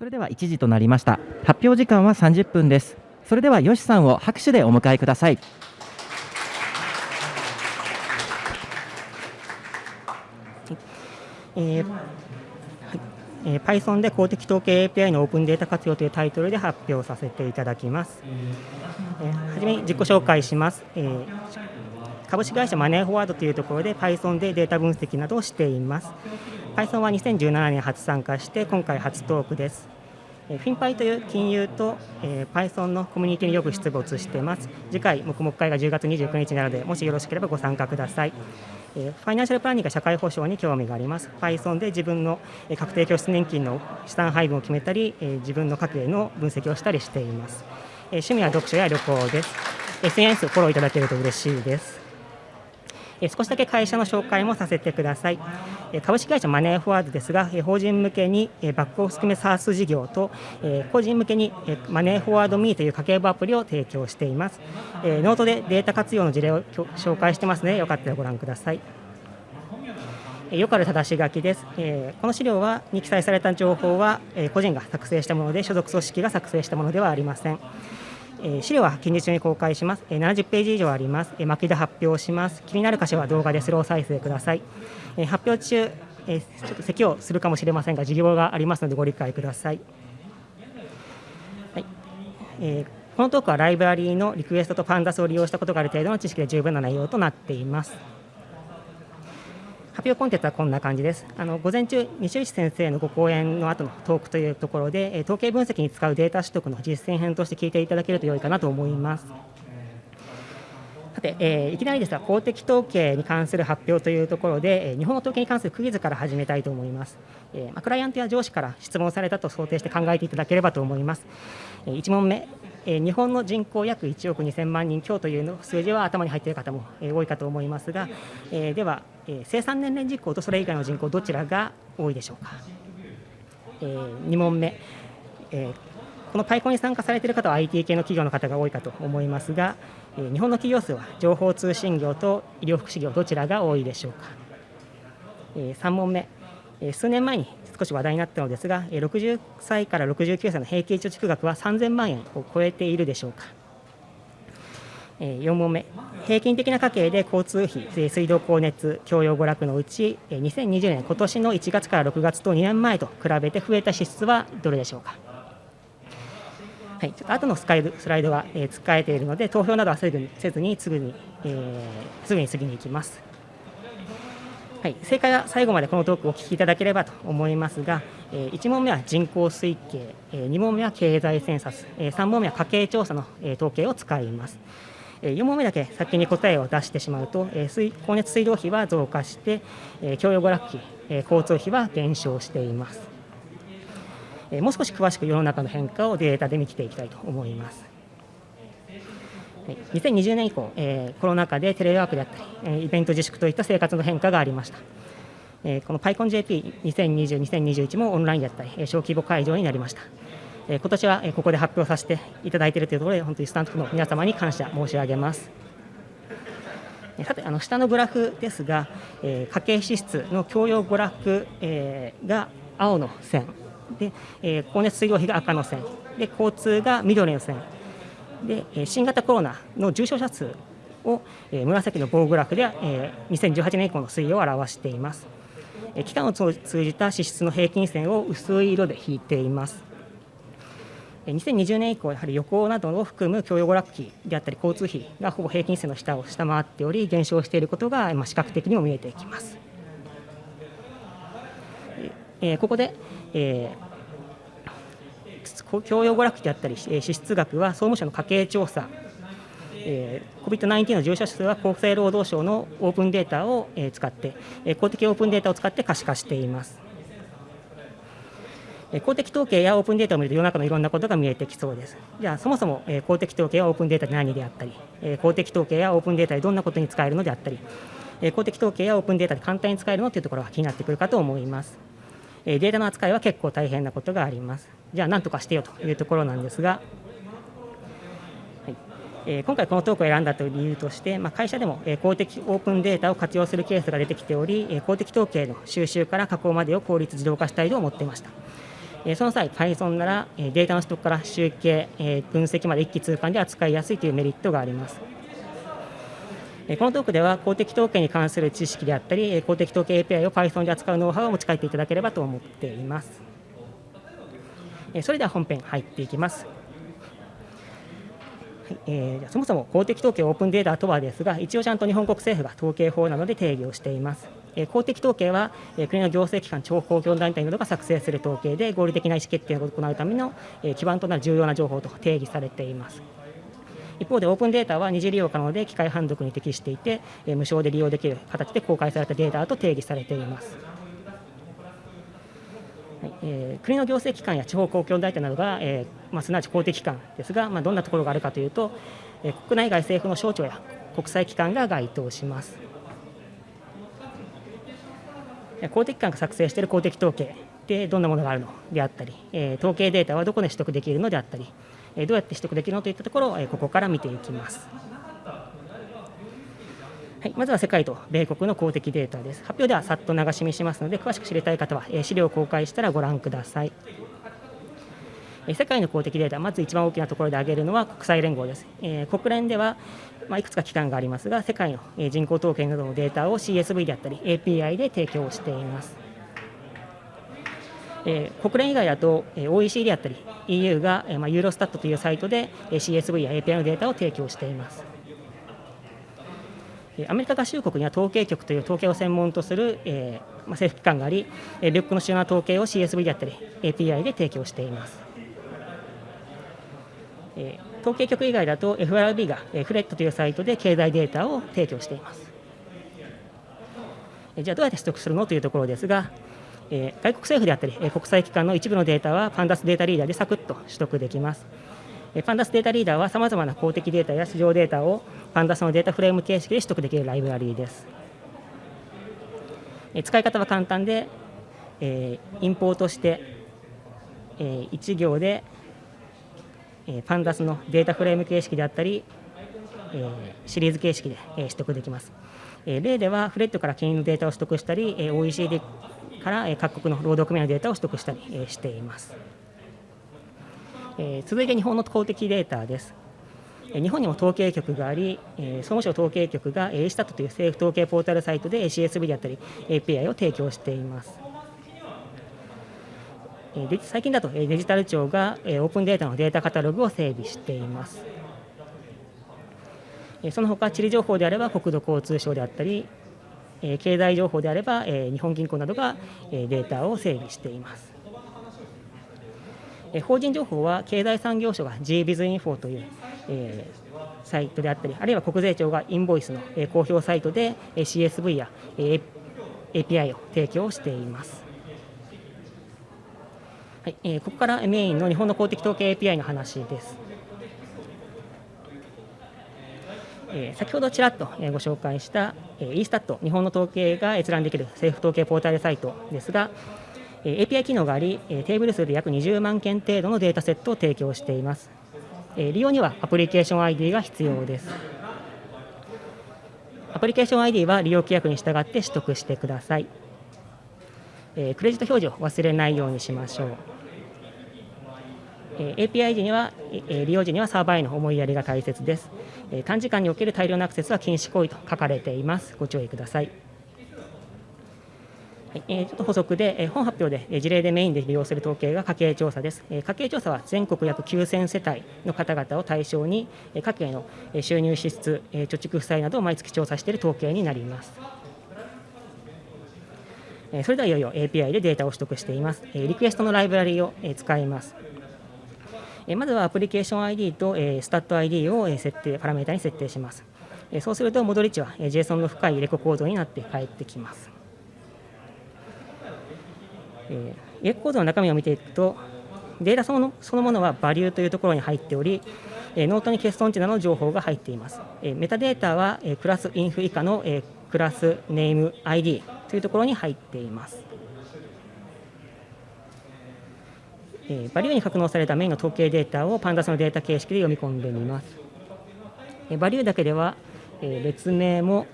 それでは1時となりました発表時間は30分ですそれではよしさんを拍手でお迎えくださいえーはいえー Python で公的統計 API のオープンデータ活用というタイトルで発表させていただきます。えーはじめに自己紹介します。えー株式会社マネーフォワードというところで Python でデータ分析などをしています。Python は2017年初参加して今回初トークです。フィンパイという金融と、えー Python のコミュニティによく出没しています。次回、黙々会が10月29日なので、もしよろしければご参加ください。えファイナンシャルプランニングが社会保障に興味があります。Python で自分のえ確定拠出年金の資産配分を決めたり、え自分の家計の分析をしたりしています。え趣味は読書や旅行です。SNS をフォローいただけると嬉しいです。少しだけ会社の紹介もさせてください。株式会社マネーフォワードですが、法人向けにバックオフ含め SaaS 事業と、個人向けにマネーフォワード ME という家計簿アプリを提供しています。ノートでデータ活用の事例を紹介してますので、よかったらご覧ください。よくある正し書きです、この資料はに記載された情報は、個人が作成したもので所属組織が作成したものではありません、え資料は近日中に公開します、え70ページ以上あります、え巻きで発表します。気になる箇所は動画でスロー再生ください、え発表中、えちょっと咳をするかもしれませんが事業がありますのでご理解ください。はい。えーこのトークはライブラリーのリクエストとパンダスを利用したことがある程度の知識で十分な内容となっています。発表コンテンツはこんな感じです。あの午前中、西内先生のご講演の後のトークというところで、え統計分析に使うデータ取得の実践編として聞いていただけると良いかなと思います。さて、えーいきなりですが、公的統計に関する発表というところで、えー日本の統計に関するクイズから始めたいと思います。えーまあ、クライアントや上司から質問されたと想定して考えていただければと思います。え1問目、えー日本の人口約1億2000万人強というの数字は頭に入っている方も、えー多いかと思いますが、えーでは、えー生産年齢人口とそれ以外の人口どちらが多いでしょうか、え2問目、えーこのパイコンに参加されている方は IT 系の企業の方が多いかと思いますが、えー日本の企業数は情報通信業と医療福祉業どちらが多いでしょうか、え3問目、数年前に少し話題になったのですが、60歳から69歳の平均貯蓄額は3000万円を超えているでしょうか。4問目、平均的な家計で交通費、水道光熱、教養娯楽のうち、2020年、今年の1月から6月と2年前と比べて増えた支出はどれでしょうか。はい、ちょっと後のスライドスライドは、え使えているので、投票などはせずにせずにすぐに、えーすぐに次に行きます。はい、正解は最後までこのトークをお聞きいただければと思いますが、えー1問目は人口推計、え2問目は経済センサス、え3問目は家計調査の、えー統計を使います。え4問目だけ先に答えを出してしまうと、えー水光熱水道費は増加して、えー教養娯楽費、え交通費は減少しています。えもう少し詳しく世の中の変化をデータで見ていきたいと思います。はい2020年以降、えーコロナ禍でテレワークであったり、えーイベント自粛といった生活の変化がありました。えーこの PyConJP2020、2021もオンラインであったり、えー小規模会場になりました。えー今年はえーここで発表させていただいているというところで、本当にスタンプの皆様に感謝申し上げます。さて、あの下のグラフですが、えー家計支出の教養娯楽、えーが青の線で、えー光熱水道費が赤の線で、交通が緑の線で、えー新型コロナの重症者数を、えー紫の棒グラフでは、えー2018年以降の推移を表しています。えー期間を通じた支出の平均線を薄い色で引いています。えー2020年以降、やはり旅行などを含む教養娯楽費であったり、交通費がほぼ平均線の下を下回っており、減少していることが、まあ、視覚的にも見えてきます。えーここで、えー教養娯楽費であったり、えー支出額は総務省の家計調査、えー COVID-19 の重症者数は厚生労働省のオープンデータをえー使って、えー公的オープンデータを使って可視化しています。えー公的統計やオープンデータを見ると世の中のいろんなことが見えてきそうです。じゃあそもそも、えー公的統計やオープンデータって何であったり、えー公的統計やオープンデータでどんなことに使えるのであったり、えー公的統計やオープンデータで簡単に使えるのというところが気になってくるかと思います。データの扱いは結構大変なことがあります。じゃあ何とかしてよというところなんですが、はいえ今回このトークを選んだという理由として、まあ、会社でも、公的オープンデータを活用するケースが出てきており、公的統計の収集から加工までを効率自動化したいと思っていました。その際、Python ならデータの取得から集計、分析まで一気通貫で扱いやすいというメリットがあります。このトークでは公的統計に関する知識であったり、公的統計 API を Python で扱うノウハウを持ち帰っていただければと思っています。それでは本編入っていきます。えー、そもそも公的統計オープンデータとはですが、一応ちゃんと日本国政府が統計法などで定義をしています。えー、公的統計は、えー、国の行政機関、地方公共団体などが作成する統計で、合理的な意思決定を行うための、えー、基盤となる重要な情報と定義されています。一方でオープンデータは二次利用可能で機械判読に適していて、え、無償で利用できる形で公開されたデータと定義されています。え、国の行政機関や地方公共団体などが、えーまあ、すなわち公的機関ですが、まあ、どんなところがあるかというと、えー、国内外政府の省庁や国際機関が該当します。公的機関が作成している公的統計でどんなものがあるのであったり、え、統計データはどこで取得できるのであったり、どうやって取得できるのといったところを、え、ここから見ていきます。はい、まずは世界と米国の公的データです。発表ではさっと流し見しますので、詳しく知りたい方は、え資料を公開したらご覧ください。え世界の公的データ、まず一番大きなところで挙げるのは国際連合です。え国連では、まあ、いくつか機関がありますが、世界の、え人口統計などのデータを CSV であったり、API で提供しています。え国連以外だと、え OECD であったり EU が、えまあ、ユーロスタットというサイトで、え CSV や API のデータを提供しています。アメリカ合衆国には統計局という統計を専門とする、えー、まあ、政府機関があり、えー、米国の主要な統計を CSV であったり API で提供しています。えー、統計局以外だと FRB が、えー、フレットというサイトで経済データを提供しています。じゃあどうやって取得するのというところですが、え、外国政府であったり、え、国際機関の一部のデータはパンダスデータリーダーでサクッと取得できます。パンダスデータリーダーはさまざまな公的データや市場データをパンダスのデータフレーム形式で取得できるライブラリーです。え使い方は簡単で、えインポートして、え1行で、えパンダスのデータフレーム形式であったり、えシリーズ形式で、え取得できます。例ではフレットから金融のデータを取得したり、OECD から各国の労働組合のデータを取得したり、えしています。え続いて日本の公的データです。日本にも統計局があり、総務省統計局が A スタットという政府統計ポータルサイトで CSV であったり API を提供しています。最近だとデジタル庁がオープンデータのデータカタログを整備しています。その他、地理情報であれば国土交通省であったり、経済情報であれば日本銀行などがデータを整備しています。法人情報は経済産業省が GBizInfo という、え、サイトであったり、あるいは国税庁がインボイスの、え、公表サイトで、え、CSV や、え、API を提供しています。はいえ、ここからメインの日本の公的統計 API の話です。え、先ほどちらっとご紹介した、eStat 日本の統計が閲覧できる政府統計ポータルサイトですが、API 機能があり、テーブル数で約20万件程度のデータセットを提供しています。利用にはアプリケーション ID が必要です。アプリケーション ID は利用規約に従って取得してください。クレジット表示を忘れないようにしましょう。API 時には、利用時にはサーバーへの思いやりが大切です。短時間における大量のアクセスは禁止行為と書かれています。ご注意ください。はいえー、ちょっと補足で、え、本発表で、事例でメインで利用する統計が家計調査です、え、家計調査は全国約9000世帯の方々を対象に、え、家計の収入支出、え、貯蓄負債などを毎月調査している統計になります。それではいよいよ API でデータを取得しています。リクエストのライブラリを、使います。え、まずはアプリケーション ID と、え、 stats ID を、え、設定、パラメータに設定します。え、そうすると戻り値は、え、JSON の深いレコードになって返ってきます。えー、エコードの中身を見ていくと、データそのそのものは value というところに入っており、え、ノートに欠損値などの情報が入っています。え、メタデータは、え、 class inf 以下の、え、クラスネーム ID というところに入っています。えー、バリューに格納されたメインの統計データをパンダスのデータ形式で読み込んでみます。えー、バリューだけでは、えー、列名も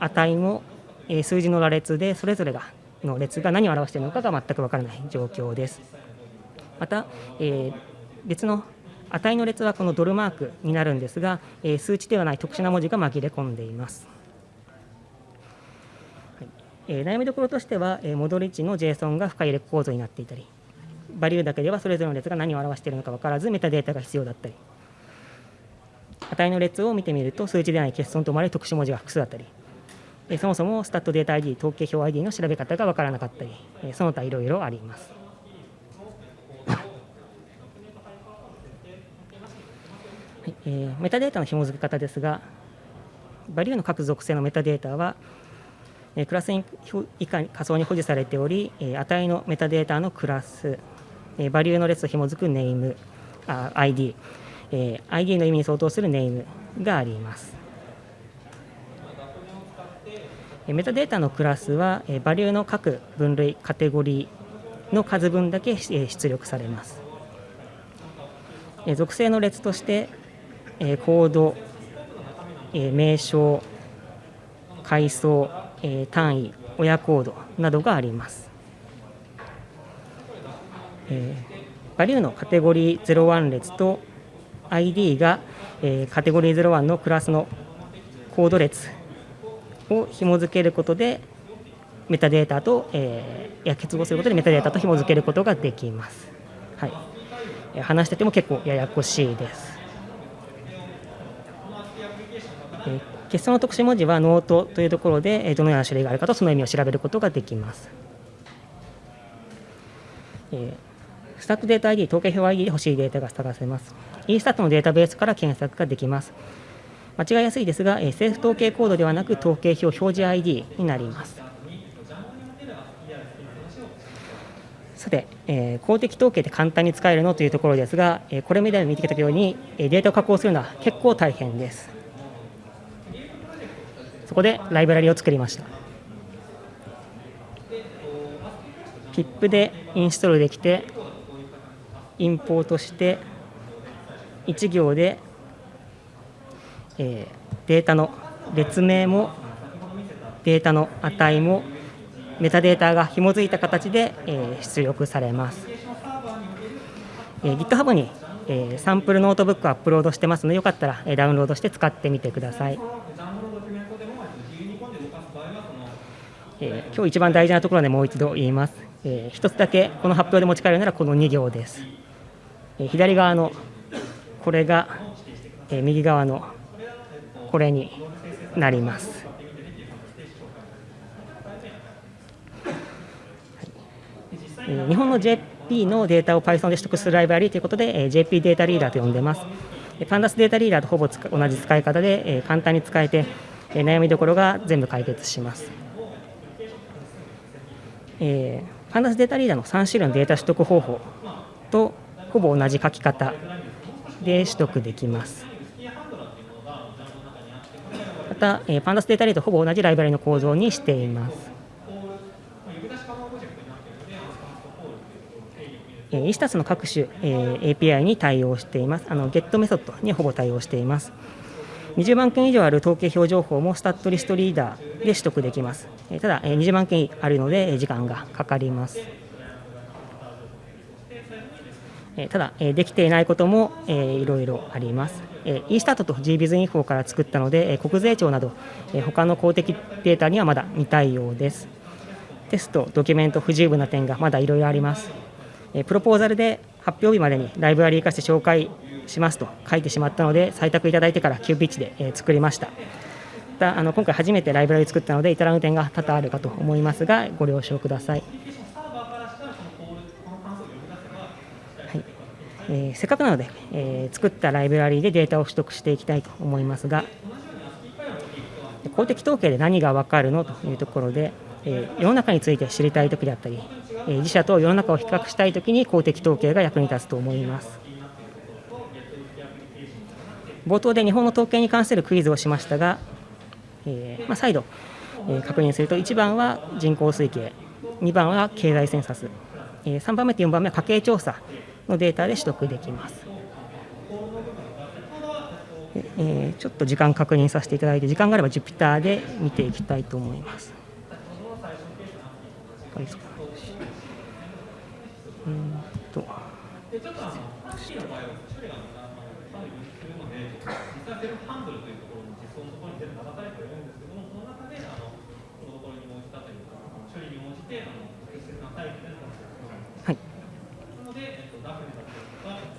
値も、えー、数字の羅列でそれぞれがの列が何を表しているのかが全くわからない状況です。また、えー、別の値の列はこのドルマークになるんですが、えー、数値ではない特殊な文字が紛れ込んでいます。え、悩みどころとしては、えー、戻り値の JSON が深いレ構造になっていたり、バリューだけではそれぞれの列が何を表しているのか分からず、メタデータが必要だったり、値の列を見てみると、数値でない欠損と思われ特殊文字が複数だったり、そもそもスタットデータ ID、統計表 ID の調べ方が分からなかったり、その他いろいろあります。はいえー、メタデータの紐付け方ですが、バリューの各属性のメタデータは、クラス以下に仮想に保持されており、値のメタデータのクラス、バリューの列と紐付くネーム、ID、ID の意味に相当するネームがあります。メタデータのクラスは、バリューの各分類、カテゴリーの数分だけ出力されます。属性の列として、コード、名称、階層、単位、親コードなどがあります。バリューのカテゴリー01列と ID が、カテゴリー01のクラスのコード列を紐付けることでメタデータと、えー、や結合することでメタデータと紐付けることができます。はい、話してても結構ややこしいです。えー、欠損の特殊文字はノートというところでどのような種類があるかとその意味を調べることができます。えー、 stats data ID、統計表 ID で欲しいデータが探せます。e スタットのデータベースから検索ができます。間違いやすいですが、え政府統計コードではなく統計表表示 ID になります。さて、えー、公的統計で簡単に使えるのというところですが、えー、これまで見てきたように、えデータを加工するのは結構大変です。こでライブラリを作りました。PIP でインストールできて、インポートして、1行でえー、データの列名もデータの値もメタデータが紐づいた形で、えー、出力されます、えー、GitHub に、えー、サンプルノートブックをアップロードしてますのでよかったら、えー、ダウンロードして使ってみてください、えー、今日一番大事なところでもう一度言います、えー、一つだけこの発表で持ち帰るならこの2行です、えー、左側のこれが、えー、右側のこれになります。日本の JP のデータを Python で取得するライブラリということで、え JP データリーダーと呼んでます。パンダスデータリーダーとほぼ同じ使い方で、え簡単に使えて、え悩みどころが全部解決します。えー、パンダスデータリーダーの3種類のデータ取得方法とほぼ同じ書き方で取得できます。また、えー、パンダスデータリーとほぼ同じライブラリの構造にしています。えー、イスタスの各種、えー、API に対応しています。あの GET メソッドにほぼ対応しています。20万件以上ある統計表情報もスタットリストリーダーで取得できます。えー、ただ、えー、20万件あるので時間がかかります。えただ、えできていないことも、えー、いろいろあります。え e スタートと GBizInfo から作ったので、え国税庁など、え他の公的データにはまだ未対応です。テスト、ドキュメント不十分な点がまだいろいろあります。えプロポーザルで発表日までにライブラリー化して紹介しますと書いてしまったので、採択いただいてから急ピッチで、え作りましたた。あの今回初めてライブラリ作ったので、至らぬ点が多々あるかと思いますが、ご了承ください。えー、せっかくなので、えー、作ったライブラリーでデータを取得していきたいと思いますが公的統計で何が分かるのというところで、えー、世の中について知りたいときであったり、え、自社と世の中を比較したいときに公的統計が役に立つと思います冒頭で日本の統計に関するクイズをしましたが、えーまあ、再度、えー、確認すると1番は人口推計2番は経済センサス、えー、3番目と4番目は家計調査のデータで取得できます。えー、ちょっと時間確認させていただいて時間があれば Jupyter で見ていきたいと思います。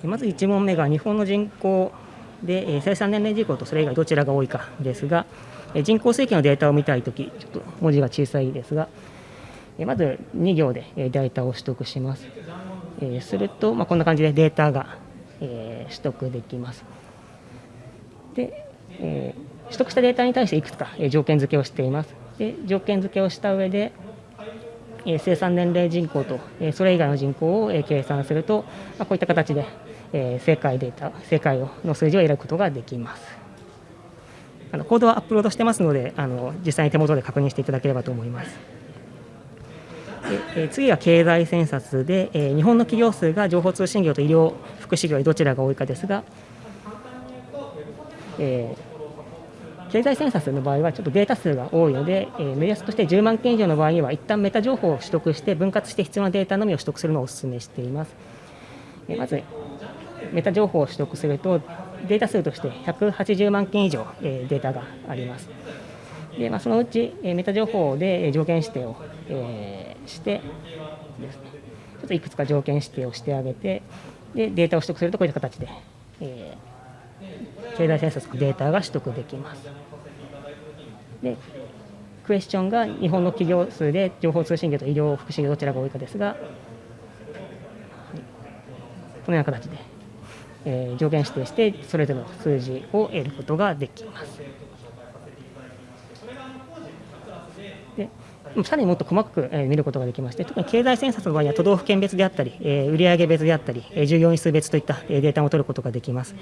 まず1問目が日本の人口で、え生産年齢人口とそれ以外どちらが多いかですが、人口推計のデータを見たいとき、ちょっと文字が小さいですが、まず2行でデータを取得します。すると、ま、こんな感じでデータが、取得できます。で、取得したデータに対していくつか、条件付けをしています。で条件付けをした上で、生産年齢人口と、えそれ以外の人口を、え計算すると、ま、こういった形で、えー正解データ、正解の数字を選ぶことができます。あのコードはアップロードしてますので、あの実際に手元で確認していただければと思います。でえ次は経済センサスで、え日本の企業数が情報通信業と医療福祉業どちらが多いかですが、えー経済センサスの場合はちょっとデータ数が多いので、えー目安として10万件以上の場合には一旦メタ情報を取得して分割して必要なデータのみを取得するのをお勧めしています。えーまずメタ情報を取得するとデータ数として180万件以上、えーデータがあります。でまあ、そのうち、えーメタ情報で条件指定を、えーしてですね、ちょっといくつか条件指定をしてあげてでデータを取得するとこういった形で、えー経済政策データが取得できます。でクエスチョンが日本の企業数で情報通信業と医療福祉業どちらが多いかですが、はいこのような形で、えー条件指定してそれぞれの数字を得ることができます。さらにもっと細かく、見ることができまして、特に経済センサスの場合には都道府県別であったり、売上別であったり、従業員数別といった、データも取ることができます。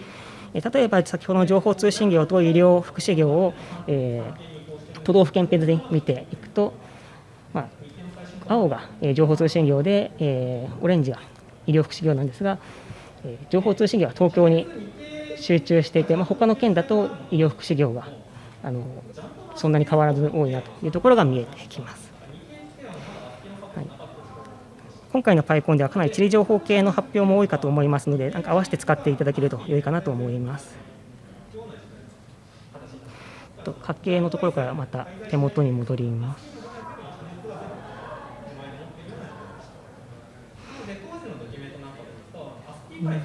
例えば先ほどの情報通信業と医療福祉業を、都道府県別で見ていくと、まあ、青が、情報通信業で、オレンジが医療福祉業なんですが、情報通信業は東京に集中していて、まあ、他の県だと医療福祉業があのそんなに変わらず多いなというところが見えてきます。はい、今回の PyCon ではかなり地理情報系の発表も多いかと思いますので、なんか合わせて使っていただけると良いかなと思います。と家計のところからまた手元に戻ります。うん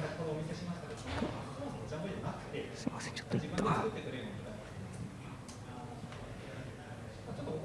すみません、ちょっと一旦。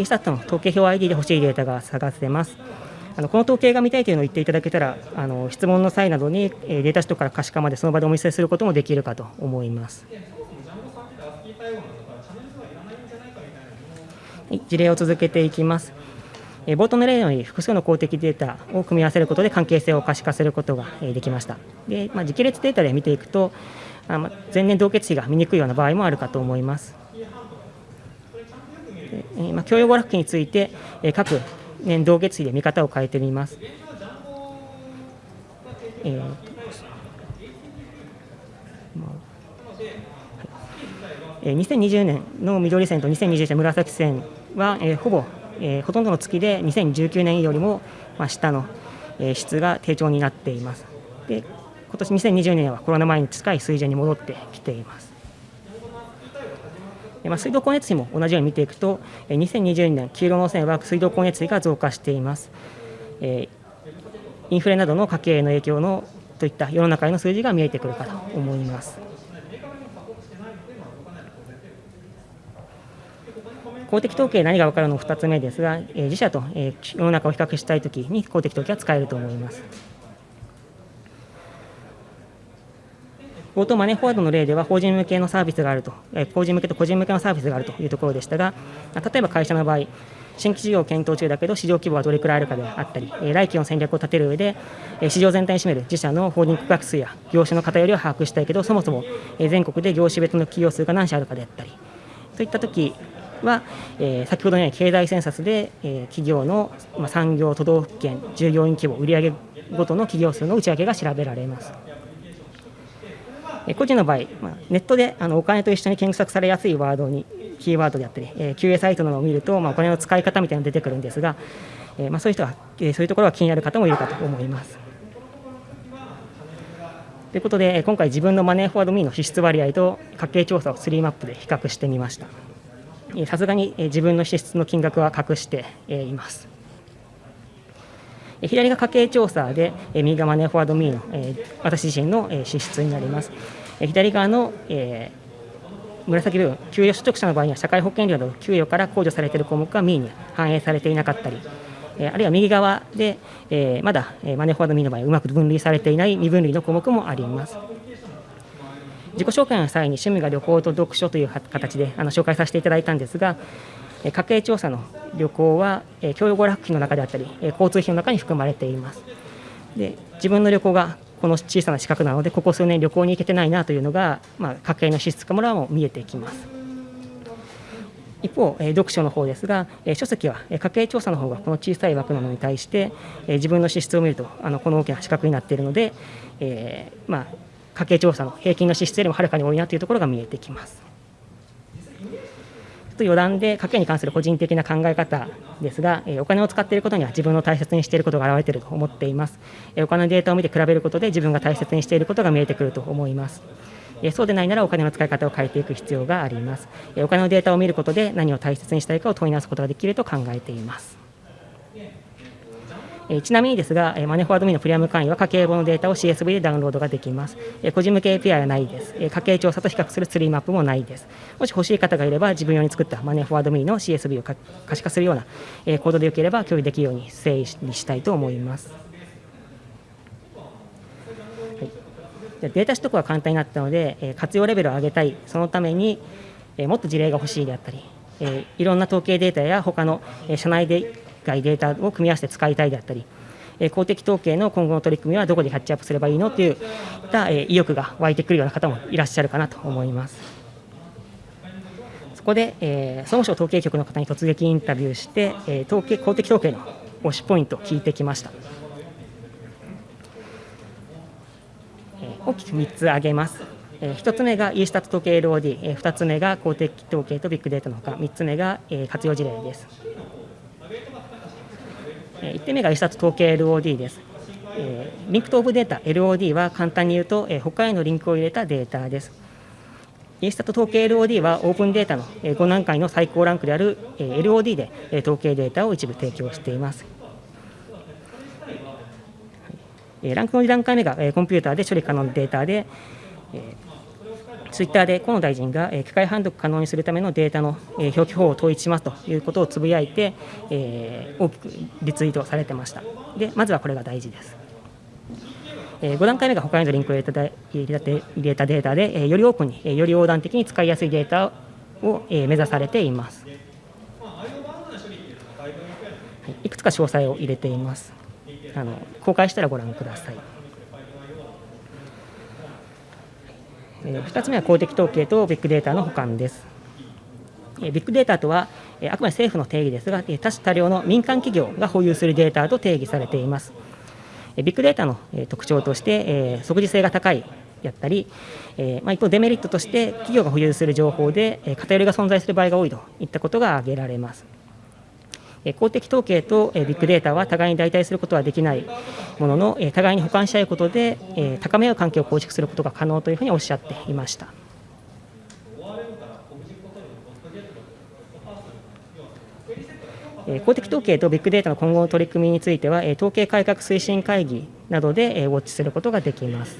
eStat の？統計表 ID で欲しいデータが探せます。あのこの統計が見たいというのを言っていただけたら、あの質問の際などに、えデータ取得から可視化までその場でお見せすることもできるかと思います。はい事例を続けていきます。え冒頭の例のように複数の公的データを組み合わせることで関係性を可視化することがえできました。で、まあ、時系列データで見ていくと、あま前年同月比が見にくいような場合もあるかと思います。でえまあ、教養娯楽期について、え各年同月比で見方を変えてみます。えーえ2020年の緑線と2021年の紫線は、えほぼ、えほとんどの月で2019年よりも、まあ、下の、え質が低調になっています。で今年2020年はコロナ前に近い水準に戻ってきています。えまあ、水道光熱費も同じように見ていくと、えー2020年、黄色の線は水道光熱費が増加しています。えーインフレなどの家計への影響のといった世の中への数字が見えてくるかと思います。公的統計何が分かるの？2つ目ですが、え自社と、え世の中を比較したいときに公的統計は使えると思います。冒頭マネーフォワードの例では法人向けのサービスがあると、え法人向けと個人向けのサービスがあるというところでしたが、例えば会社の場合、新規事業を検討中だけど市場規模はどれくらいあるかであったり、え来期の戦略を立てる上で、え市場全体に占める自社のホールディング額数や業種の偏りを把握したいけどそもそも、え全国で業種別の企業数が何社あるかであったりといった時は、え、先ほどのように経済センサスで、え、企業の、ま、産業、都道府県、従業員規模、売上ごとの企業数の内訳が調べられます。え、個人の場合、まあ、ネットであのお金と一緒に検索されやすいワードに、キーワードであったり、えー、QA サイトなどを見ると、まあ、お金の使い方みたいなのが出てくるんですが、えーまあ、そういう人は、えー、そういうところが気になる方もいるかと思います。ということで、今回、自分のマネーフォワードミーの支出割合と家計調査を3マップで比較してみました。さすがに自分の支出の金額は隠しています。左が家計調査で、右がマネーフォワードミーの私自身の支出になります。左側のえ紫部分、給与所得者の場合には社会保険料など給与から控除されている項目がミーに反映されていなかったりえ、あるいは右側でえ、まだマネーフォワードミーの場合、うまく分類されていない未分類の項目もあります。自己紹介の際に趣味が旅行と読書という形であの紹介させていただいたんですが、家計調査の旅行は教養娯楽費の中であったり、交通費の中に含まれています。で自分の旅行がこの小さな資格なので、ここ数年旅行に行けてないなというのが、まあ、家計の支出からも見えてきます。一方、読書の方ですが、書籍は家計調査の方がこの小さい枠なのに対して、自分の支出を見ると、あのこの大きな資格になっているので、えー、まあ、家計調査の平均の支出よりもはるかに多いなというところが見えてきます。と余談で家計に関する個人的な考え方ですが、お金を使っていることには自分の大切にしていることが表れていると思っています。お金のデータを見て比べることで自分が大切にしていることが見えてくると思います。そうでないならお金の使い方を変えていく必要があります。お金のデータを見ることで何を大切にしたいかを問い直すことができると考えています。えちなみにですが、えマネフォワードミのプレミアム会員は家計簿のデータを CSV でダウンロードができます。え個人向け API はないです。え家計調査と比較するツリーマップもないです。もし欲しい方がいれば、自分用に作ったマネフォワードミの CSV を可視化するような、えコードでよければ共有できるように整理したいと思います。データ取得は簡単になったので、活用レベルを上げたい、そのために、もっと事例が欲しいであったり、いろんな統計データや他の、社内で外データを組み合わせて使いたいであったり、公的統計の今後の取り組みはどこでキャッチアップすればいいのといった、意欲が湧いてくるような方もいらっしゃるかなと思います。そこで、えー、総務省統計局の方に突撃インタビューして、えー、統計公的統計の推しポイントを聞いてきました。えー、大きく3つ挙げます。えー、1つ目が e スタット統計 LOD、えー、2つ目が公的統計とビッグデータのほか、3つ目が、えー、活用事例です。1点目が e スタット統計 LOD です。 Linked Open Data LOD は簡単に言うと、他へのリンクを入れたデータです。 e-Stat 統計 LOD はオープンデータの5段階の最高ランクである LOD で統計データを一部提供しています。ランクの2段階目がコンピューターで処理可能なデータで、ツイッターで河野大臣が機械判読可能にするためのデータの表記法を統一しますということをつぶやいて、えー、大きくリツイートされてました。で、まずはこれが大事です。5段階目が他へのリンクを入れた入れた入れたデータで、よりオープンに、より横断的に使いやすいデータを目指されています。いくつか詳細を入れています。あの公開したらご覧ください。2つ目は公的統計とビッグデータの保管です。ビッグデータとは、あくまで政府の定義ですが、多種多量の民間企業が保有するデータと定義されています。ビッグデータの特徴として、即時性が高いやったり、ま、一方、デメリットとして企業が保有する情報で偏りが存在する場合が多いといったことが挙げられます。公的統計とビッグデータは互いに代替することはできないものの、互いに補完し合うことで、高め合う関係を構築することが可能というふうにおっしゃっていました。公的統計とビッグデータの今後の取り組みについては、統計改革推進会議などでウォッチすることができます。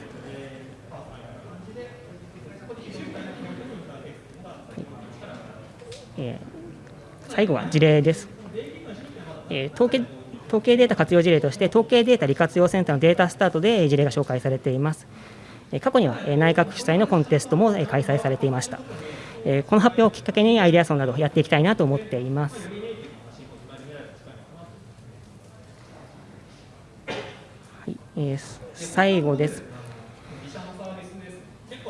最後は事例です。え統計統計データ活用事例として統計データ利活用センターのデータスタートで事例が紹介されています。過去には内閣主催のコンテストも開催されていました。この発表をきっかけにアイデアソンなどやっていきたいなと思っています。はい、えー、最後です。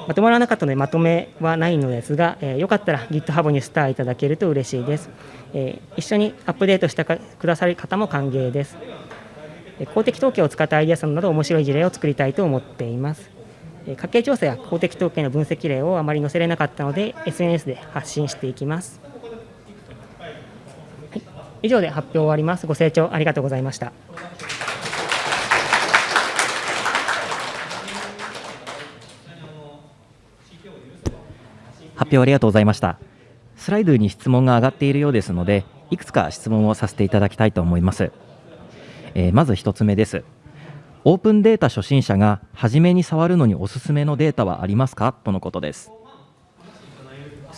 まとまらなかったのでまとめはないのですが、えーよかったら GitHub にスターいただけると嬉しいです。えー一緒にアップデートしてかくださる方も歓迎です。えー公的統計を使ったアイデアソンなど面白い事例を作りたいと思っています。えー家計調査や公的統計の分析例をあまり載せれなかったので SNS で発信していきます。はい、以上で発表終わります。ご清聴ありがとうございました。発表ありがとうございました。スライドに質問が上がっているようですのでいくつか質問をさせていただきたいと思います、えーまず1つ目です。オープンデータ初心者が初めに触るのにおすすめのデータはありますか？とのことです。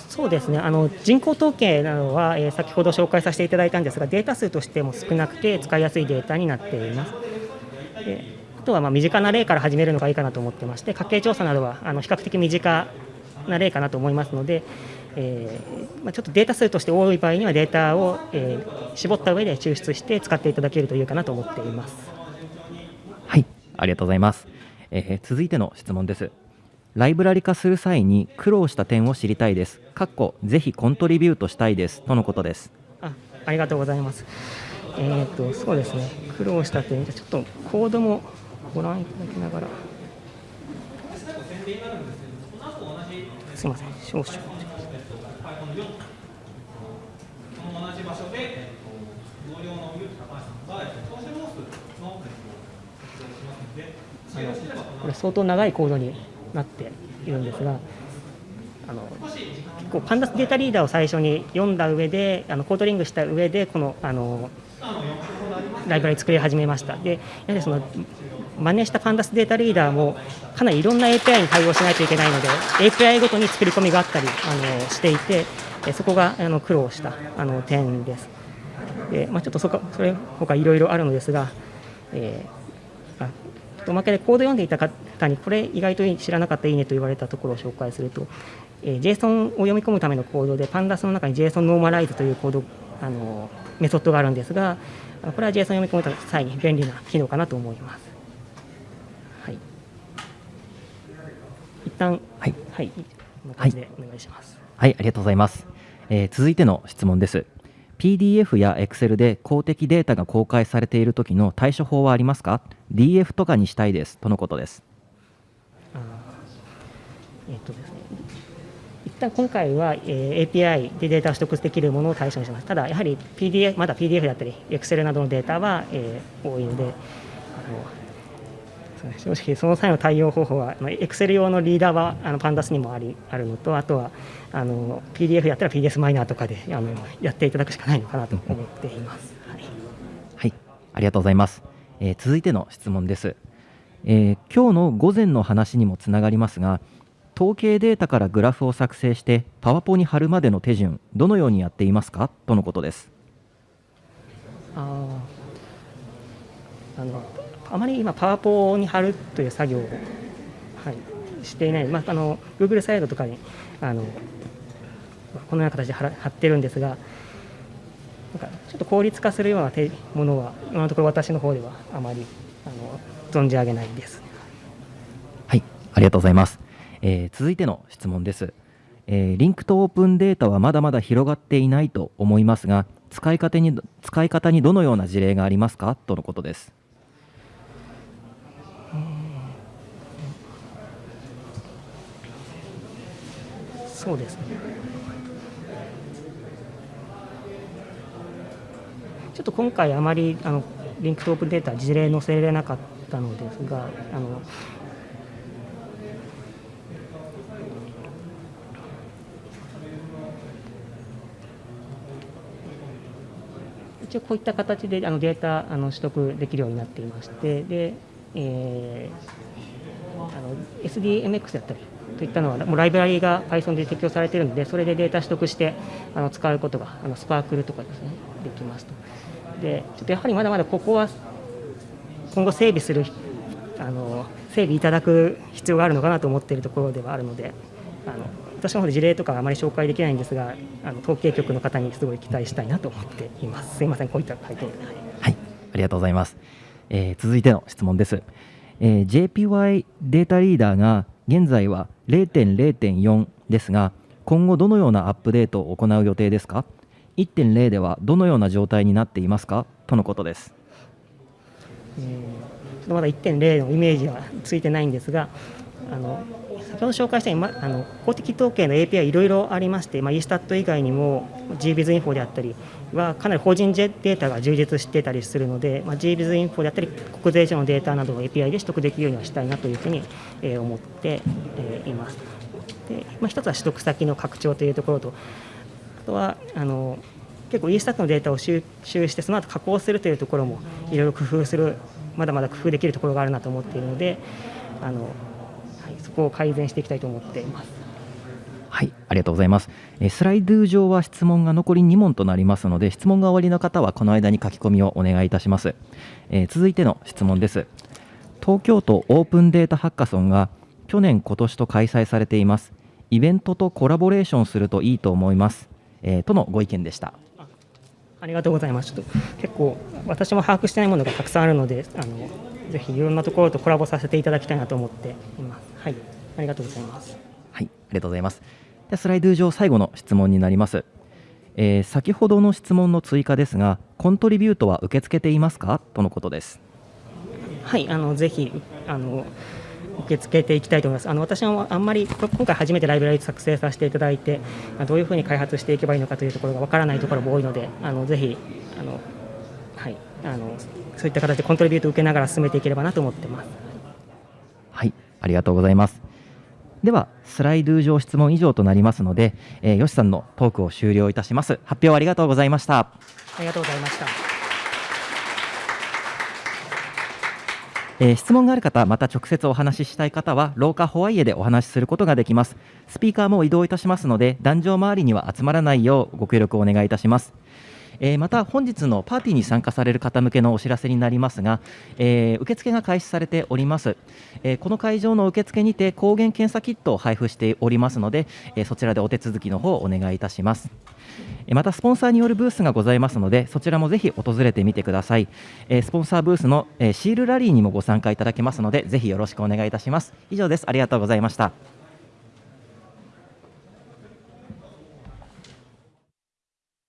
そうですね。あの人口統計などは、えー先ほど紹介させていただいたんですがデータ数としても少なくて使いやすいデータになっています。であとはまあ身近な例から始めるのがいいかなと思ってまして家計調査などはあの比較的身近な例かなと思いますので、えーまあ、ちょっとデータ数として多い場合にはデータを、えー絞った上で抽出して使っていただけるといいかなと思っています。はい。ありがとうございます、えー続いての質問です。ライブラリ化する際に苦労した点を知りたいです。かっこぜひコントリビュートしたいです。とのことです。あありがとうございます。えー、とそうですね、苦労した点、ちょっとコードもご覧いただきながら。すみません、少々。あのこれ相当長いコードになっているんですが、あの結構パンダスデータリーダーを最初に読んだ上であのコードリングした上でこのあのライブラリ作り始めましたでやはりその真似したパンダスデータリーダーもかなりいろんな API に対応しないといけないので API ごとに作り込みがあったりあのしていてそこがあの苦労したあの点ですで、まあ、ちょっとそこそれ他いろいろあるのですが、えーあおまけでコード読んでいた方にこれ意外と知らなかったいいねと言われたところを紹介すると、えー JSON を読み込むためのコードで Pandas の中に JSON ノーマライズというコードあのメソッドがあるんですがこれは JSON 読み込む際に便利な機能かなと思います。はい、一旦はいはい、こんな感じでお願いします。はい、ありがとうございます。えー続いての質問です。PDF や Excel で公的データが公開されている時の対処法はありますか ?DF とかにしたいですとのことです。あーえっとですね、一旦今回は、えー API でデータを取得できるものを対象にします。ただ、やはり PDF、まだ PDF だったり、Excel などのデータは、えー多いので、あの正直、その際の対応方法は、まあ Excel 用のリーダーはあの Pandas にもありあるのと、あとはあの PDF やったら PS マイナーとかであのやっていただくしかないのかなと思っています。はいはい、ありがとうございます。えー続いての質問です、えー今日の午前の話にもつながりますが、統計データからグラフを作成してパワポに貼るまでの手順、どのようにやっていますか？とのことです。あーあのあまり今、パワポに貼るという作業を、はい、していない、まあ、あの Google サイドとかにあのこのような形で貼貼ってるんですが、なんかちょっと効率化するようなものは、今のところ私の方ではあまりあの存じ上げないです。はい、ありがとうございます。えー続いての質問です、えーリンクとオープンデータはまだまだ広がっていないと思いますが、使い方に使い方にどのような事例がありますか？とのことです。そうです。ね。ちょっと今回あまりあのリンクとオープンデータ事例載せれなかったのです。が、あの一応こういった形であのデータあの取得できるようになっていまして、で、えーあの SDMX だったりといったのは、もうライブラリが Python で適用されているので、それでデータ取得してあの使うことが、あのスパークルとかですね、できますと。で、ちょっとやはりまだまだここは今後整備する、あの整備いただく必要があるのかなと思っているところではあるので、あの私の方で事例とかあまり紹介できないんですが、あの統計局の方にすごい期待したいなと思っています。すいません、こういった回答で。はいはい、ありがとうございます。えー続いての質問です。えー JPY データリーダーが現在は0.0.4ですが今後どのようなアップデートを行う予定ですか？1.0ではどのような状態になっていますか？とのことです。えーちょっとまだ1.0のイメージはついてないんですが、あの先ほど紹介したように、ま、あの公的統計の API いろいろありまして、まあ、eStat 以外にも GBizInfo であったりはかなり法人データが充実してたりするので、まあ、GBizInfo であったり国税庁のデータなどを API で取得できるようにはしたいなというふうに、えー思って、えーいます。でまあ、一つは取得先の拡張というところとあとはあの結構 eStat のデータを収集してその後加工するというところもいろいろ工夫するまだまだ工夫できるところがあるなと思っているのであの、こを改善していきたいと思っています。はい、ありがとうございます。えースライド上は質問が残り2問となりますので、質問が終わりの方はこの間に書き込みをお願いいたします。えー続いての質問です。東京都オープンデータハッカソンが去年、今年と開催されています。イベントとコラボレーションするといいと思います。えーとのご意見でした。ありがとうございます。ちょっと結構私も把握してないものがたくさんあるので、あのぜひいろんなところとコラボさせていただきたいなと思っています。はい、ありがとうございます。はい、ありがとうございます。ではスライド上最後の質問になります。えー先ほどの質問の追加ですが、コントリビュートは受け付けていますか？とのことです。はい、あのぜひあの受け付けていきたいと思います。あの私はあんまりこ今回初めてライブラリ作成させていただいて、あどういうふうに開発していけばいいのかというところがわからないところも多いので、あのぜひあのはいあのそういった形でコントリビュートを受けながら進めていければなと思ってます。はい、ありがとうございます。では、スライド上質問以上となりますので、えー、よしさんのトークを終了いたします。発表ありがとうございました。ありがとうございました。えー質問がある方、また直接お話ししたい方は、廊下ホワイエでお話しすることができます。スピーカーも移動いたしますので、壇上周りには集まらないようご協力をお願いいたします。えーまた本日のパーティーに参加される方向けのお知らせになりますが、えー受付が開始されております、えーこの会場の受付にて抗原検査キットを配布しておりますので、えーそちらでお手続きの方をお願いいたします。えまたスポンサーによるブースがございますのでそちらもぜひ訪れてみてください、えスポンサーブースの、えシールラリーにもご参加いただけますのでぜひよろしくお願いいたします。以上です。ありがとうございました。